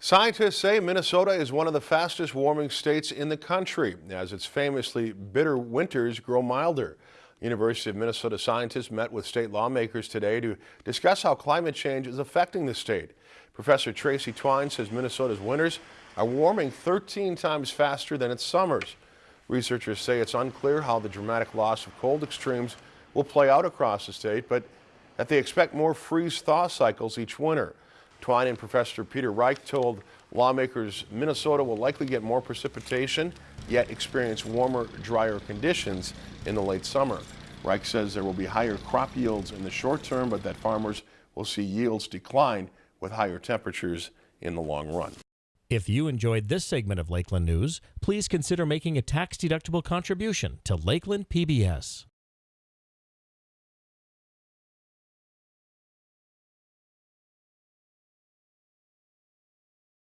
Scientists say Minnesota is one of the fastest warming states in the country as its famously bitter winters grow milder. University of Minnesota scientists met with state lawmakers today to discuss how climate change is affecting the state. Professor Tracy Twine says Minnesota's winters are warming 13 times faster than its summers. Researchers say it's unclear how the dramatic loss of cold extremes will play out across the state, but that they expect more freeze-thaw cycles each winter. Twine and Professor Peter Reich told lawmakers Minnesota will likely get more precipitation, yet experience warmer, drier conditions in the late summer. Reich says there will be higher crop yields in the short term, but that farmers will see yields decline with higher temperatures in the long run. If you enjoyed this segment of Lakeland News, please consider making a tax-deductible contribution to Lakeland PBS.